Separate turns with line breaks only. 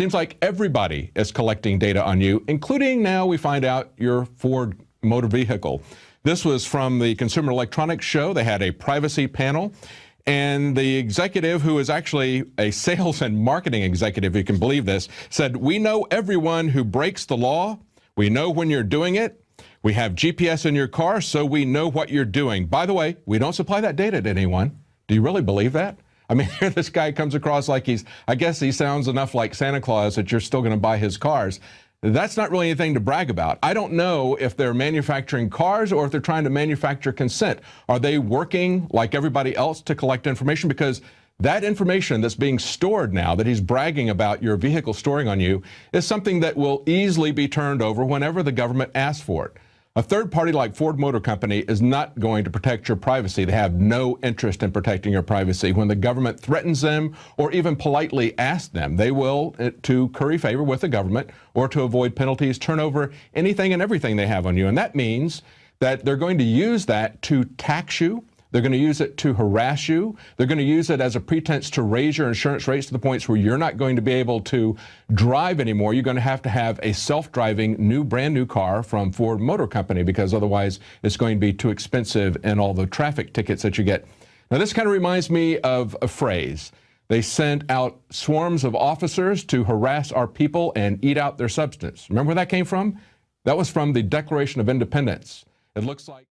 Seems like everybody is collecting data on you, including now we find out your Ford motor vehicle. This was from the Consumer Electronics Show. They had a privacy panel. And the executive, who is actually a sales and marketing executive, you can believe this, said, We know everyone who breaks the law. We know when you're doing it. We have GPS in your car, so we know what you're doing. By the way, we don't supply that data to anyone. Do you really believe that? I mean, here this guy comes across like he's, I guess he sounds enough like Santa Claus that you're still going to buy his cars. That's not really anything to brag about. I don't know if they're manufacturing cars or if they're trying to manufacture consent. Are they working like everybody else to collect information? Because that information that's being stored now that he's bragging about your vehicle storing on you is something that will easily be turned over whenever the government asks for it. A third party like Ford Motor Company is not going to protect your privacy. They have no interest in protecting your privacy. When the government threatens them or even politely asks them, they will, uh, to curry favor with the government or to avoid penalties, turn over anything and everything they have on you. And that means that they're going to use that to tax you they're going to use it to harass you. They're going to use it as a pretense to raise your insurance rates to the points where you're not going to be able to drive anymore. You're going to have to have a self-driving new brand new car from Ford Motor Company because otherwise it's going to be too expensive and all the traffic tickets that you get. Now this kind of reminds me of a phrase. They sent out swarms of officers to harass our people and eat out their substance. Remember where that came from? That was from the Declaration of Independence. It looks like